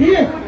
停